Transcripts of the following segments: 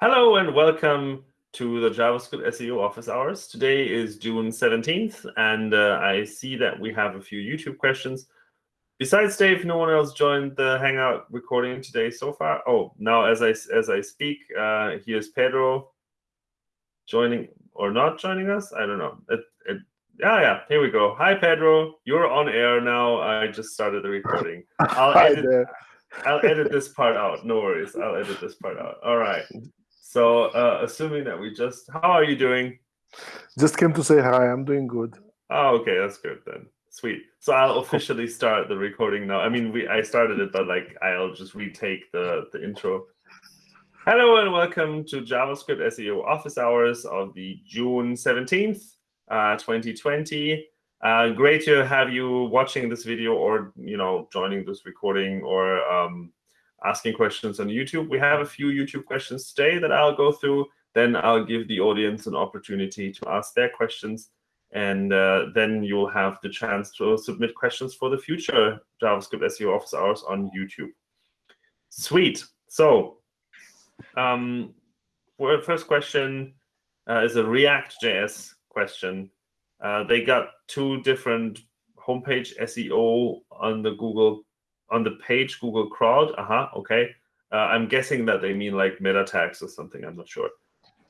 Hello and welcome to the JavaScript SEO office hours. Today is June 17th, and uh, I see that we have a few YouTube questions. Besides Dave, no one else joined the Hangout recording today so far. Oh, now as I as I speak, uh, here's Pedro joining or not joining us. I don't know. It, it, yeah, yeah. Here we go. Hi, Pedro. You're on air now. I just started the recording. I'll edit. I'll edit this part out. No worries. I'll edit this part out. All right. So, uh, assuming that we just, how are you doing? Just came to say hi. I'm doing good. Oh, okay, that's good then. Sweet. So I'll officially start the recording now. I mean, we I started it, but like I'll just retake the the intro. Hello and welcome to JavaScript SEO office hours of the June 17th, uh, 2020. Uh, great to have you watching this video or you know joining this recording or um, asking questions on YouTube. We have a few YouTube questions today that I'll go through. Then I'll give the audience an opportunity to ask their questions. And uh, then you'll have the chance to submit questions for the future JavaScript SEO office hours on YouTube. Sweet. So um, first question uh, is a React.js question. Uh, they got two different homepage SEO on the Google on the page Google crawled. Uh-huh, okay. Uh, I'm guessing that they mean like meta tags or something. I'm not sure.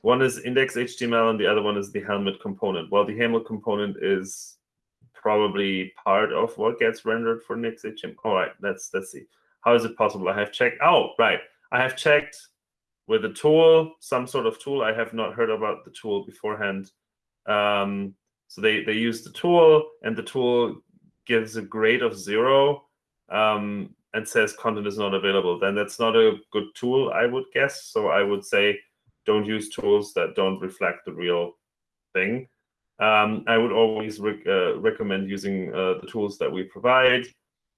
One is index HTML and the other one is the Helmet component. Well, the Helmet component is probably part of what gets rendered for index HTML. All right, let's let's see. How is it possible? I have checked. Oh, right. I have checked with a tool, some sort of tool. I have not heard about the tool beforehand. Um, so they, they use the tool, and the tool gives a grade of zero um, and says content is not available, then that's not a good tool, I would guess. So I would say don't use tools that don't reflect the real thing. Um, I would always rec uh, recommend using uh, the tools that we provide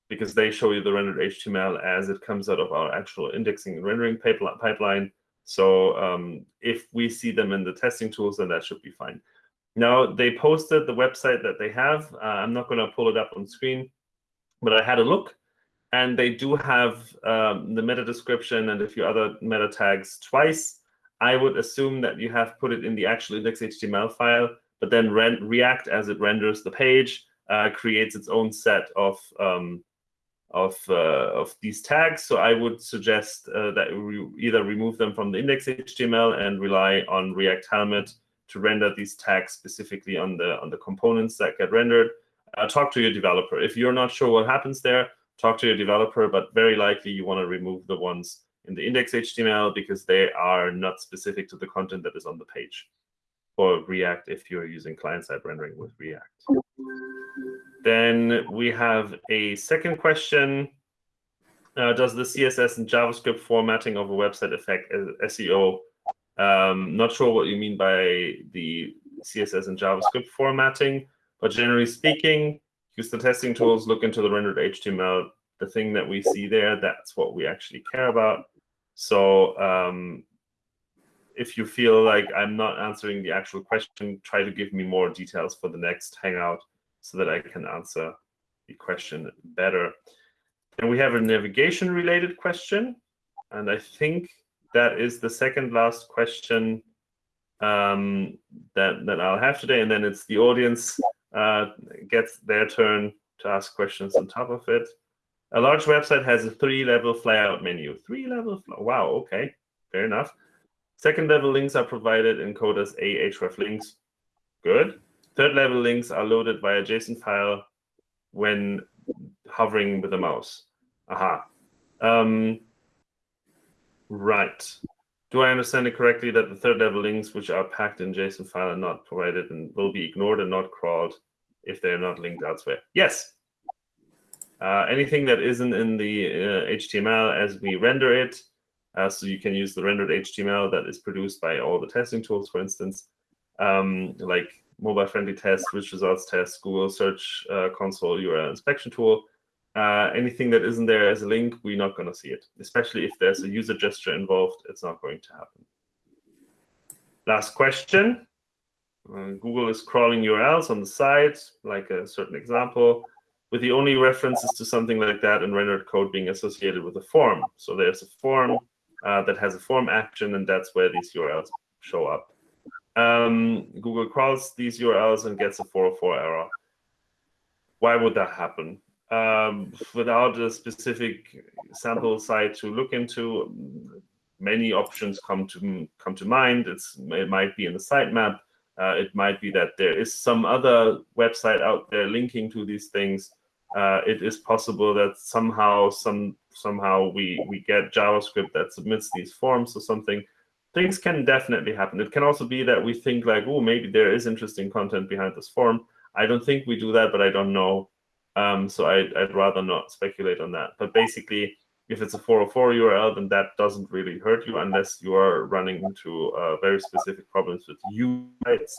because they show you the rendered HTML as it comes out of our actual indexing and rendering pipeline. So um, if we see them in the testing tools, then that should be fine. Now, they posted the website that they have. Uh, I'm not going to pull it up on screen, but I had a look and they do have um, the meta description and a few other meta tags twice. I would assume that you have put it in the actual index.html file, but then React, as it renders the page, uh, creates its own set of um, of uh, of these tags. So I would suggest uh, that we either remove them from the index.html and rely on React Helmet to render these tags specifically on the on the components that get rendered. Uh, talk to your developer. If you're not sure what happens there, talk to your developer, but very likely you want to remove the ones in the index HTML because they are not specific to the content that is on the page. Or React if you're using client-side rendering with React. Then we have a second question. Uh, does the CSS and JavaScript formatting of a website affect SEO? Um, not sure what you mean by the CSS and JavaScript formatting, but generally speaking, use the testing tools, look into the rendered HTML, the thing that we see there, that's what we actually care about. So um, if you feel like I'm not answering the actual question, try to give me more details for the next Hangout so that I can answer the question better. And we have a navigation-related question, and I think that is the second last question um, that, that I'll have today, and then it's the audience uh, gets their turn to ask questions on top of it. A large website has a three-level flyout menu. Three-level, wow, okay, fair enough. Second-level links are provided in code as ahref links. Good. Third-level links are loaded via JSON file when hovering with the mouse. Aha. Um, right. Do I understand it correctly that the third level links, which are packed in JSON file, are not provided and will be ignored and not crawled if they're not linked elsewhere? Yes. Uh, anything that isn't in the uh, HTML as we render it, uh, so you can use the rendered HTML that is produced by all the testing tools, for instance, um, like mobile-friendly tests, rich results tests, Google Search uh, Console URL inspection tool, uh, anything that isn't there as a link, we're not going to see it. Especially if there's a user gesture involved, it's not going to happen. Last question. Uh, Google is crawling URLs on the site, like a certain example, with the only references to something like that in rendered code being associated with a form. So there's a form uh, that has a form action, and that's where these URLs show up. Um, Google crawls these URLs and gets a 404 error. Why would that happen? Um, without a specific sample site to look into, many options come to come to mind. It's it might be in the sitemap. Uh, it might be that there is some other website out there linking to these things. Uh, it is possible that somehow some somehow we we get JavaScript that submits these forms or something. Things can definitely happen. It can also be that we think like, oh, maybe there is interesting content behind this form. I don't think we do that, but I don't know. Um, so I'd, I'd rather not speculate on that. But basically, if it's a 404 URL, then that doesn't really hurt you unless you are running into uh, very specific problems with U sites.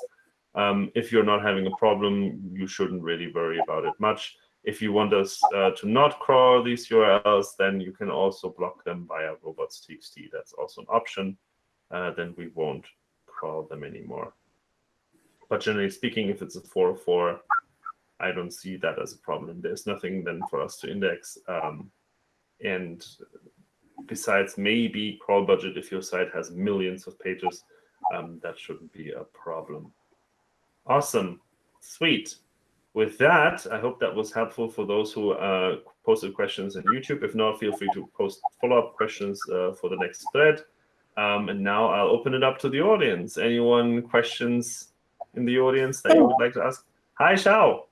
Um, if you're not having a problem, you shouldn't really worry about it much. If you want us uh, to not crawl these URLs, then you can also block them via robots.txt. That's also an option. Uh, then we won't crawl them anymore. But generally speaking, if it's a 404, I don't see that as a problem. There's nothing then for us to index. Um, and besides maybe crawl budget, if your site has millions of pages, um, that shouldn't be a problem. Awesome. Sweet. With that, I hope that was helpful for those who uh, posted questions on YouTube. If not, feel free to post follow-up questions uh, for the next thread. Um, and now I'll open it up to the audience. Anyone questions in the audience that you would like to ask? Hi, Shao.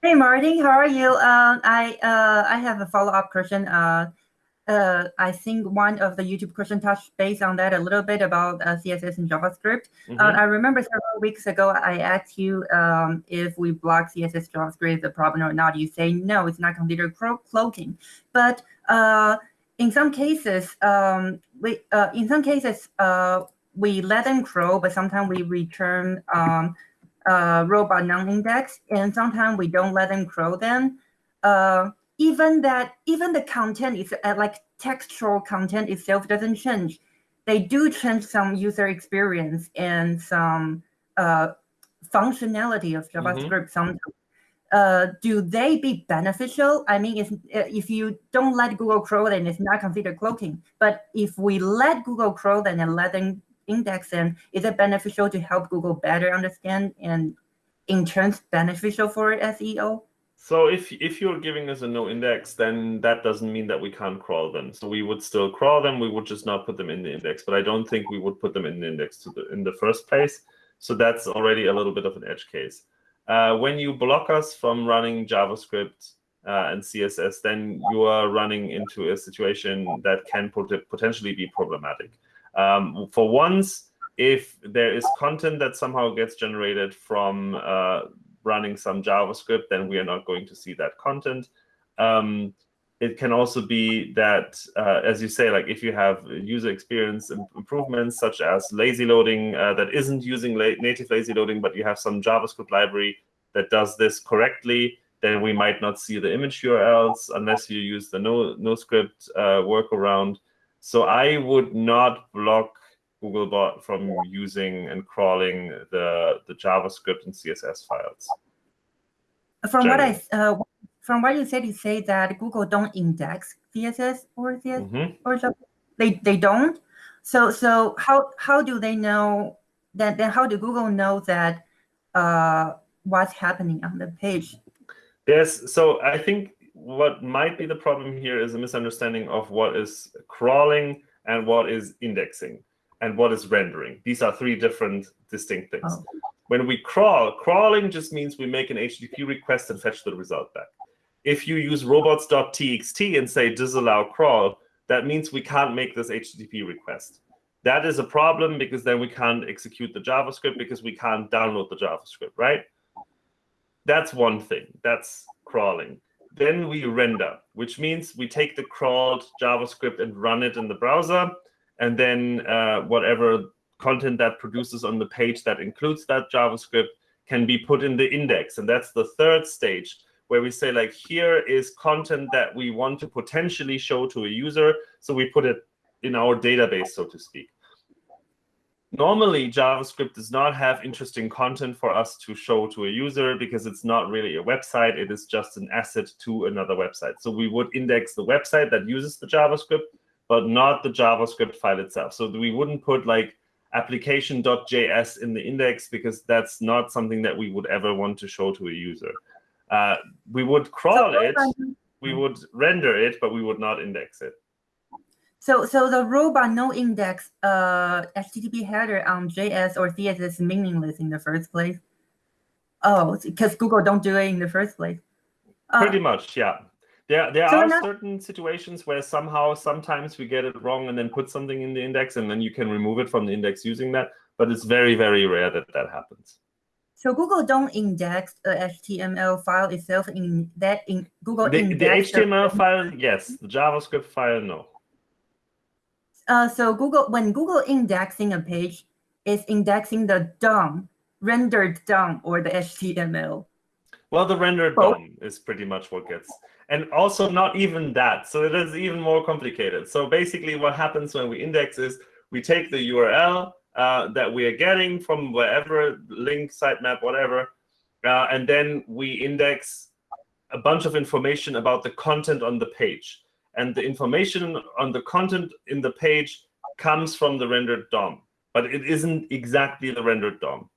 Hey, Marty, how are you? Uh, I uh, I have a follow-up question. Uh, uh, I think one of the YouTube question touched base on that a little bit about uh, CSS and JavaScript. Mm -hmm. I remember several weeks ago I asked you um, if we block CSS JavaScript the problem or not. You say no, it's not considered cloaking. But uh, in some cases, um, we in some cases we let them crawl, but sometimes we return um, uh, robot non-index, and sometimes we don't let them crawl them. Uh, even that, even the content is uh, like textual content itself doesn't change. They do change some user experience and some uh, functionality of. JavaScript mm -hmm. sometimes. Uh, do they be beneficial? I mean, if, uh, if you don't let Google crawl, then it's not considered cloaking. But if we let Google crawl, then and let them index and is it beneficial to help Google better understand and in turns beneficial for SEO? So if if you're giving us a no index, then that doesn't mean that we can't crawl them. So we would still crawl them. We would just not put them in the index. But I don't think we would put them in the index the, in the first place. So that's already a little bit of an edge case. Uh, when you block us from running JavaScript uh, and CSS, then you are running into a situation that can pot potentially be problematic. Um, for once, if there is content that somehow gets generated from uh, running some JavaScript, then we are not going to see that content. Um, it can also be that, uh, as you say, like if you have user experience improvements, such as lazy loading uh, that isn't using la native lazy loading, but you have some JavaScript library that does this correctly, then we might not see the image URLs unless you use the no, no script uh, workaround. So I would not block Googlebot from using and crawling the, the JavaScript and CSS files. From Generally. what I uh, from what you said, you say that Google don't index CSS or CSS mm -hmm. or they they don't. So so how how do they know that? Then how do Google know that uh, what's happening on the page? Yes. So I think what might be the problem here is a misunderstanding of what is crawling and what is indexing and what is rendering. These are three different distinct things. Oh. When we crawl, crawling just means we make an HTTP request and fetch the result back. If you use robots.txt and say disallow crawl, that means we can't make this HTTP request. That is a problem because then we can't execute the JavaScript because we can't download the JavaScript, right? That's one thing. That's crawling. Then we render, which means we take the crawled JavaScript and run it in the browser. And then uh, whatever content that produces on the page that includes that JavaScript can be put in the index. And that's the third stage where we say, like, here is content that we want to potentially show to a user. So we put it in our database, so to speak. Normally, JavaScript does not have interesting content for us to show to a user because it's not really a website. It is just an asset to another website. So we would index the website that uses the JavaScript but not the JavaScript file itself. So we wouldn't put like application.js in the index because that's not something that we would ever want to show to a user. Uh, we would crawl it, we would render it, but we would not index it. So, so the robot no index uh, HTTP header on JS or CSS is meaningless in the first place. Oh, because Google don't do it in the first place. Uh, Pretty much, yeah. There, there So are now- certain situations where somehow, sometimes we get it wrong and then put something in the index, and then you can remove it from the index using that. But it's very, very rare that that happens. so Google don't index the HTML file itself in that in Google The, the HTML file, yes. The JavaScript file, no. Uh, so Google, when Google indexing a page, is indexing the DOM, rendered DOM, or the HTML. Well, the rendered Both. DOM is pretty much what gets, and also not even that. So it is even more complicated. So basically, what happens when we index is we take the URL uh, that we are getting from wherever link, sitemap, whatever, uh, and then we index a bunch of information about the content on the page. And the information on the content in the page comes from the rendered DOM, but it isn't exactly the rendered DOM.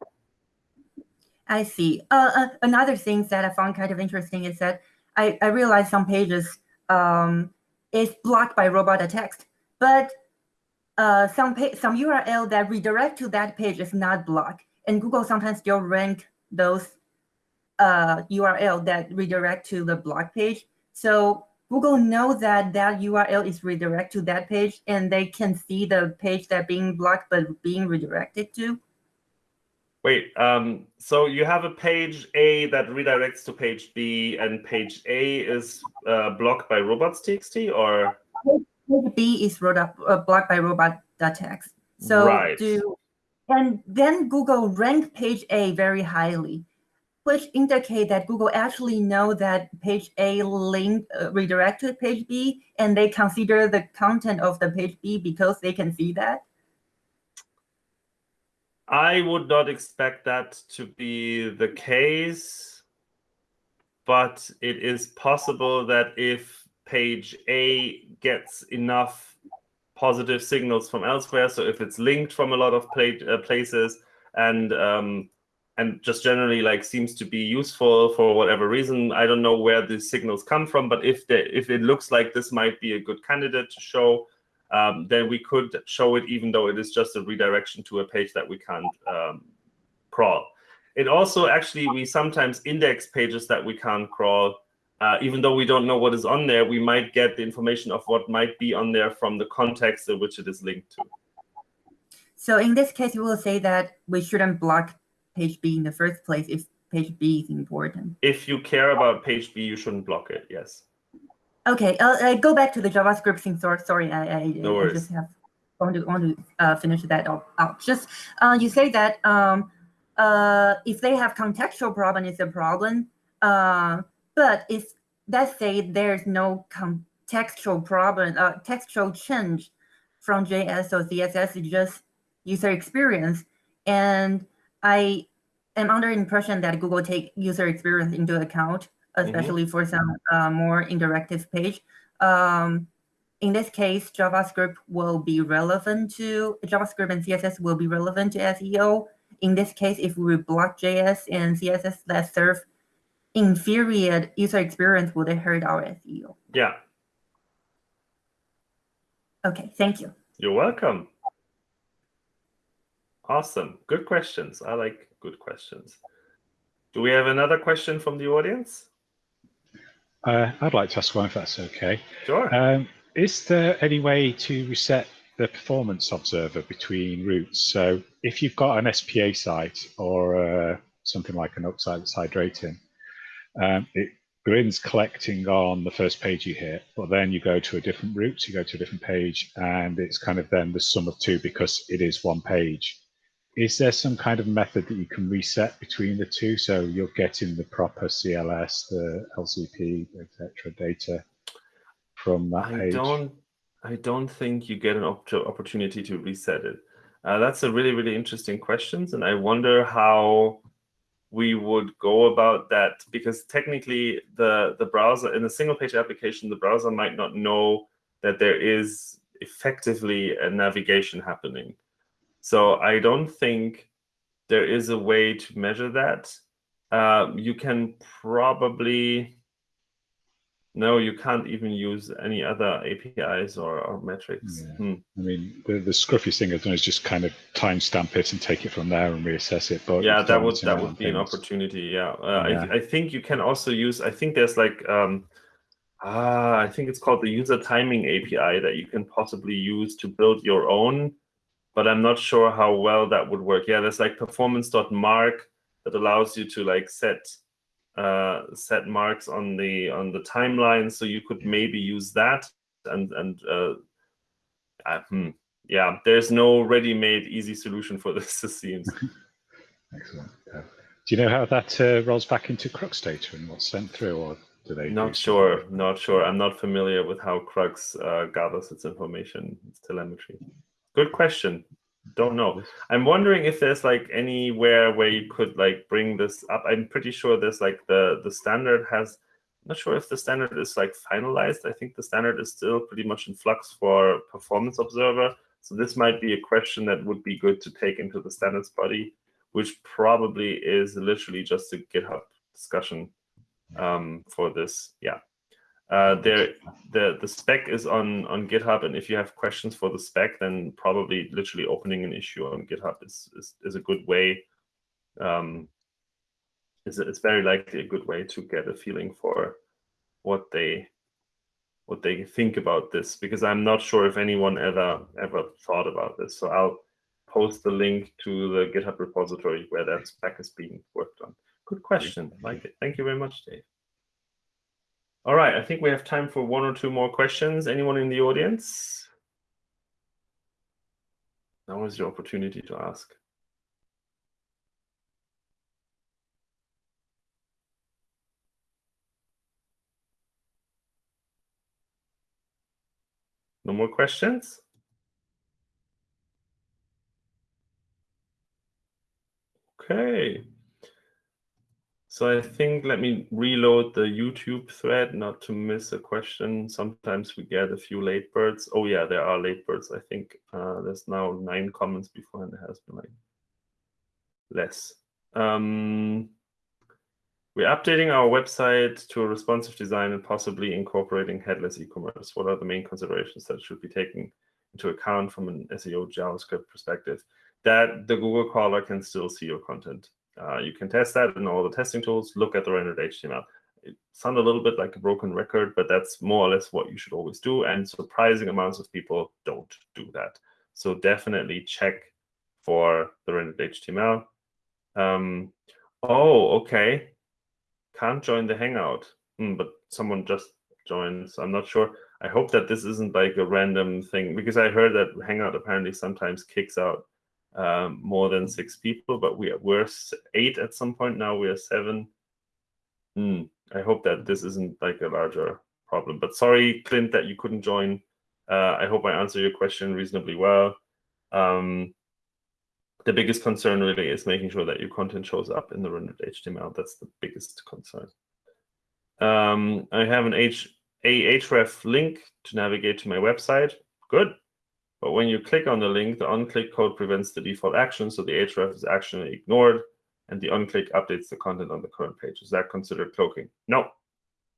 I see. Uh, uh, another thing that I found kind of interesting is that I, I realized some pages um, is blocked by robot text, but uh, some some URL that redirect to that page is not blocked, and Google sometimes still rank those uh, URL that redirect to the block page. So Google know that that URL is redirect to that page, and they can see the page that being blocked but being redirected to. Wait, um, so you have a page A that redirects to page B, and page A is uh, blocked by robots.txt, or Page B is wrote up, uh, blocked by robot.txt. So Right. do, and then Google rank page A very highly, which indicate that Google actually know that page A link uh, redirect to page B, and they consider the content of the page B because they can see that. I would not expect that to be the case, but it is possible that if page A gets enough positive signals from elsewhere, so if it's linked from a lot of uh, places and um, and just generally like seems to be useful for whatever reason, I don't know where these signals come from, but if they, if it looks like this might be a good candidate to show, um, then we could show it even though it is just a redirection to a page that we can't um, crawl. It also actually, we sometimes index pages that we can't crawl. Uh, even though we don't know what is on there, we might get the information of what might be on there from the context in which it is linked to. So in this case, you will say that we shouldn't block page B in the first place if page B is important. If you care about page B, you shouldn't block it, yes. Okay, uh, uh, go back to the JavaScript thing. Sorry, sorry, I, I, No I just have want to want to uh, finish that out. out. Just uh, you say that um, uh, if they have contextual problem, it's a problem. Uh, but if let's say there's no contextual problem, uh, textual change from JS or CSS, it's just user experience. And I am under impression that Google take user experience into account, especially for some uh, more interactive page. Um, in this case, JavaScript will be relevant to JavaScript and CSS will be relevant to SEO. In this case, if we block JS and CSS that serve inferior user experience, would it hurt our SEO? Yeah, Okay, thank you. you're welcome. Awesome. Good questions. I like good questions. Do we have another question from the audience? Uh, I'd like to ask one if that's okay. Sure. Um, is there any way to reset the performance observer between routes? So if you've got an SPA site or uh, something like an upside that's hydrating, um, it begins collecting on the first page you hit, but then you go to a different route, you go to a different page, and it's kind of then the sum of two because it is one page. Is there some kind of method that you can reset between the two so you're getting the proper CLS, the LCP, etc. data from that I page? don't. I don't think you get an op- opportunity to reset it. Uh, that's a really, really interesting question, and I wonder how we would go about that because technically, the the browser in a single page application, the browser might not know that there is effectively a navigation happening. So I don't think there is a way to measure that. Uh, you can probably no, you can't even use any other APIs or, or metrics. Yeah. Hmm. I mean, the, the scruffy thing I've done is just kind of timestamp it and take it from there and reassess it. But yeah, that would that would be an opportunity. Yeah, uh, Yeah. I, I think you can also use. I think there's like um, ah, I think it's called the user timing API that you can possibly use to build your own, but I'm not sure how well that would work. Yeah, there's like performance.mark that allows you to like set uh, set marks on the on the timeline, so you could maybe use that and and uh, uh, hmm, yeah, there's no ready-made easy solution for this. It seems. Excellent. Yeah. Do you know how that uh, rolls back into CrUX data and what's sent through, or do they? Not sure. Not sure. I'm not familiar with how CrUX uh, gathers its information, its telemetry. Good question. Don't know. I'm wondering if there's like anywhere where you could like bring this up. I'm pretty sure there's like the the standard has. Not sure if the standard is like finalized. I think the standard is still pretty much in flux for Performance Observer. So this might be a question that would be good to take into the standards body, which probably is literally just a GitHub discussion um, for this. Yeah. Uh, there, the the spec is on on GitHub, and if you have questions for the spec, then probably literally opening an issue on GitHub is is, is a good way. Um, is it's very likely a good way to get a feeling for what they what they think about this because I'm not sure if anyone ever ever thought about this. So I'll post the link to the GitHub repository where that spec is being worked on. Good question. Like it. Thank you very much, Dave. All right, I think we have time for one or two more questions. Anyone in the audience? Now is your opportunity to ask. No more questions? Okay. So I think let me reload the YouTube thread not to miss a question. Sometimes we get a few late birds. Oh yeah, there are late birds. I think uh, there's now nine comments before and there has been like less. Um, we're updating our website to a responsive design and possibly incorporating headless e-commerce. What are the main considerations that should be taken into account from an SEO JavaScript perspective? That the Google crawler can still see your content. Uh, you can test that in all the testing tools. Look at the rendered HTML. It sounds a little bit like a broken record, but that's more or less what you should always do. And surprising amounts of people don't do that. So definitely check for the rendered HTML. Um, oh, okay. Can't join the Hangout, Hmm, but someone just joined. So I'm not sure. I hope that this isn't like a random thing because I heard that Hangout apparently sometimes kicks out um, more than six people, but we were eight at some point. Now we are seven. Hmm, I hope that this isn't like a larger problem. But sorry, Clint, that you couldn't join. Uh, I hope I answered your question reasonably well. Um, the biggest concern really is making sure that your content shows up in the rendered HTML. That's the biggest concern. Um, I have an H a href link to navigate to my website. Good. But when you click on the link, the on-click code prevents the default action, so the href is actually ignored, and the on-click updates the content on the current page. Is that considered cloaking? No,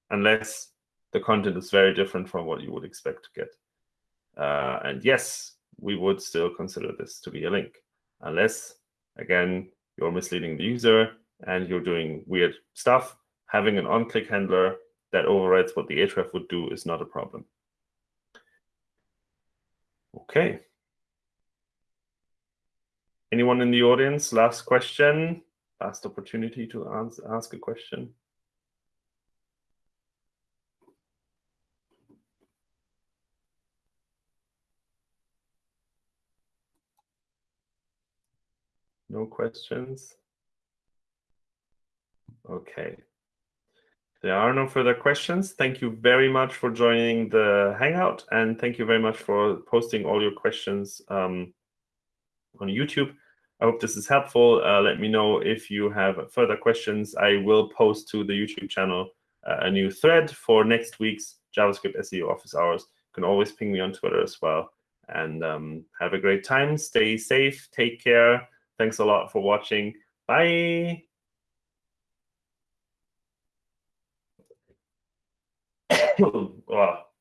unless the content is very different from what you would expect to get. Uh, and yes, we would still consider this to be a link, unless, again, you're misleading the user and you're doing weird stuff. Having an on-click handler that overrides what the href would do is not a problem. Okay. Anyone in the audience? Last question. Last opportunity to ask, ask a question. No questions? Okay. There are no further questions. Thank you very much for joining the Hangout, and thank you very much for posting all your questions um, on YouTube. I hope this is helpful. Uh, let me know if you have further questions. I will post to the YouTube channel uh, a new thread for next week's JavaScript SEO office hours. You can always ping me on Twitter as well. and um, have a great time. Stay safe. Take care. Thanks a lot for watching. Bye. wow.